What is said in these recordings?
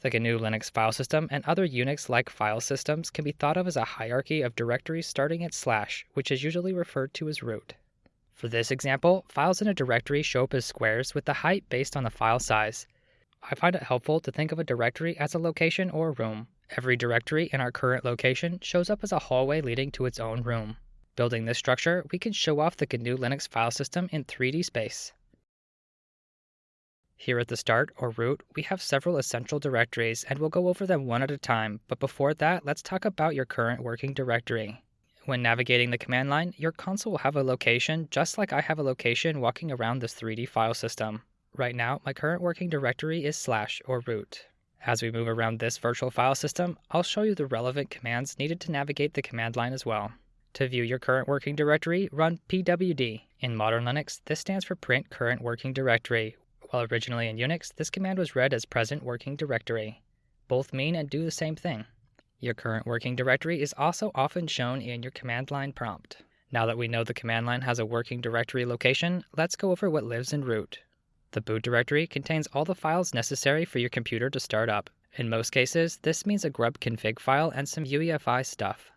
The GNU Linux file system and other Unix like file systems can be thought of as a hierarchy of directories starting at slash, which is usually referred to as root. For this example, files in a directory show up as squares with the height based on the file size. I find it helpful to think of a directory as a location or room. Every directory in our current location shows up as a hallway leading to its own room. Building this structure, we can show off the GNU Linux file system in 3D space. Here at the start, or root, we have several essential directories and we'll go over them one at a time, but before that, let's talk about your current working directory. When navigating the command line, your console will have a location just like I have a location walking around this 3D file system. Right now, my current working directory is slash or root. As we move around this virtual file system, I'll show you the relevant commands needed to navigate the command line as well. To view your current working directory, run pwd. In modern Linux, this stands for print current working directory, while originally in Unix, this command was read as present working directory. Both mean and do the same thing. Your current working directory is also often shown in your command line prompt. Now that we know the command line has a working directory location, let's go over what lives in root. The boot directory contains all the files necessary for your computer to start up. In most cases, this means a grub config file and some UEFI stuff.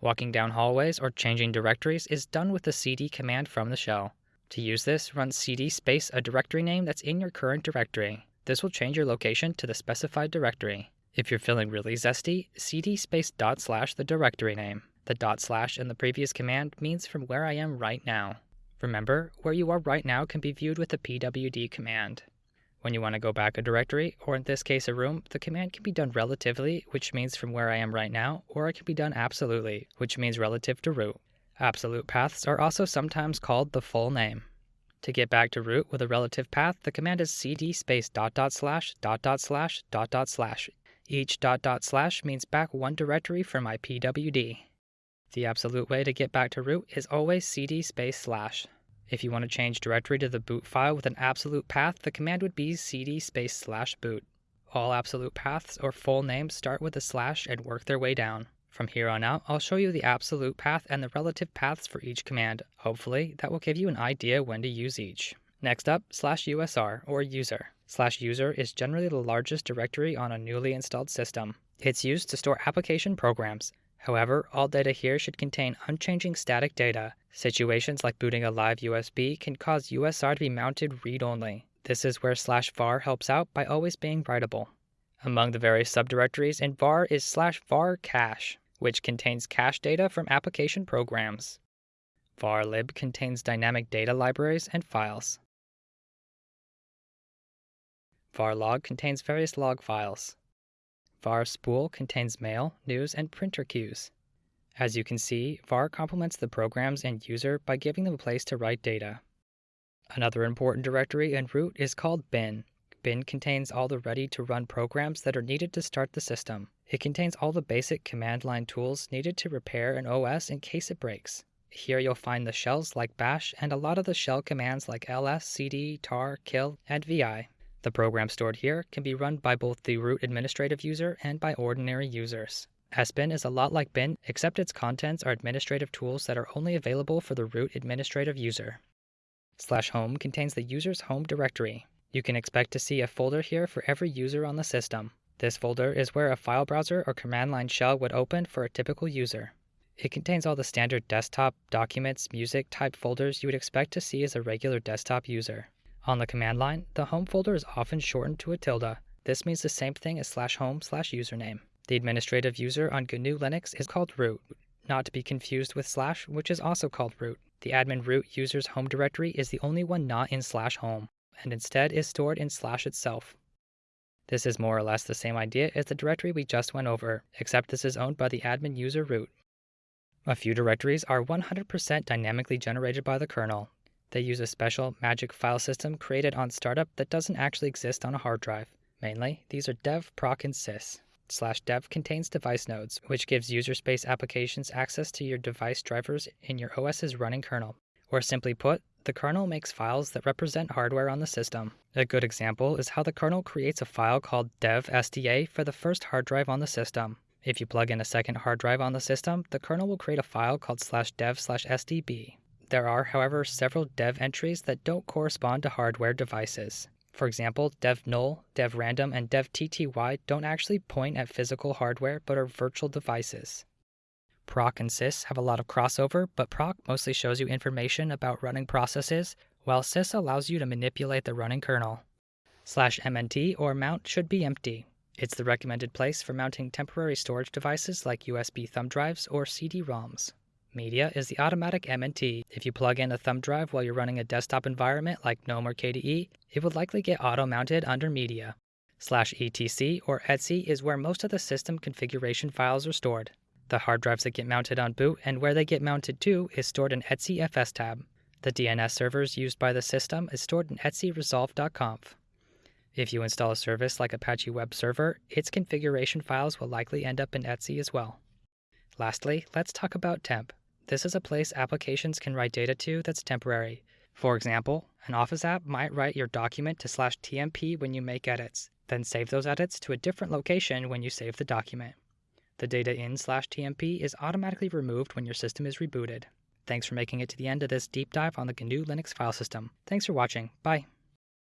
Walking down hallways or changing directories is done with the cd command from the shell. To use this, run cd space a directory name that's in your current directory. This will change your location to the specified directory. If you're feeling really zesty, cd space dot slash the directory name. The dot slash in the previous command means from where I am right now. Remember, where you are right now can be viewed with the pwd command. When you want to go back a directory, or in this case a room, the command can be done relatively, which means from where I am right now, or it can be done absolutely, which means relative to root. Absolute paths are also sometimes called the full name. To get back to root with a relative path, the command is cd space dot dot slash dot dot slash dot dot slash. Each dot dot slash means back one directory from my pwd. The absolute way to get back to root is always cd space slash. If you want to change directory to the boot file with an absolute path, the command would be cd space slash boot. All absolute paths or full names start with a slash and work their way down. From here on out, I'll show you the absolute path and the relative paths for each command. Hopefully, that will give you an idea when to use each. Next up, slash usr, or user. Slash user is generally the largest directory on a newly installed system. It's used to store application programs. However, all data here should contain unchanging static data. Situations like booting a live USB can cause USR to be mounted read-only. This is where slash var helps out by always being writable. Among the various subdirectories in var is slash var cache, which contains cache data from application programs. varlib contains dynamic data libraries and files. varlog contains various log files. varspool contains mail, news, and printer queues. As you can see, var complements the programs and user by giving them a place to write data. Another important directory in root is called bin, bin contains all the ready to run programs that are needed to start the system. It contains all the basic command line tools needed to repair an OS in case it breaks. Here you'll find the shells like bash and a lot of the shell commands like ls, cd, tar, kill, and vi. The program stored here can be run by both the root administrative user and by ordinary users. sbin is a lot like bin, except its contents are administrative tools that are only available for the root administrative user. Slash home contains the user's home directory. You can expect to see a folder here for every user on the system. This folder is where a file browser or command line shell would open for a typical user. It contains all the standard desktop, documents, music type folders you would expect to see as a regular desktop user. On the command line, the home folder is often shortened to a tilde. This means the same thing as slash home slash username. The administrative user on GNU Linux is called root, not to be confused with slash, which is also called root. The admin root user's home directory is the only one not in slash home and instead is stored in slash itself. This is more or less the same idea as the directory we just went over, except this is owned by the admin user root. A few directories are 100% dynamically generated by the kernel. They use a special magic file system created on startup that doesn't actually exist on a hard drive. Mainly, these are dev, proc, and sys. Slash dev contains device nodes, which gives user space applications access to your device drivers in your OS's running kernel. Or simply put, the kernel makes files that represent hardware on the system. A good example is how the kernel creates a file called dev.sda for the first hard drive on the system. If you plug in a second hard drive on the system, the kernel will create a file called slash dev slash sdb. There are, however, several dev entries that don't correspond to hardware devices. For example, dev null, dev random, and dev tty don't actually point at physical hardware but are virtual devices. Proc and sys have a lot of crossover, but proc mostly shows you information about running processes, while sys allows you to manipulate the running kernel. Slash mnt or mount should be empty. It's the recommended place for mounting temporary storage devices like USB thumb drives or CD-ROMs. Media is the automatic MNT. If you plug in a thumb drive while you're running a desktop environment like GNOME or KDE, it would likely get auto-mounted under Media. Slash etc or etc is where most of the system configuration files are stored. The hard drives that get mounted on boot and where they get mounted to is stored in etc fstab. The DNS servers used by the system is stored in etcresolve.conf. If you install a service like Apache Web Server, its configuration files will likely end up in etc as well. Lastly, let's talk about temp. This is a place applications can write data to that's temporary. For example, an Office app might write your document to slash TMP when you make edits, then save those edits to a different location when you save the document. The data in slash TMP is automatically removed when your system is rebooted. Thanks for making it to the end of this deep dive on the GNU Linux file system. Thanks for watching. Bye.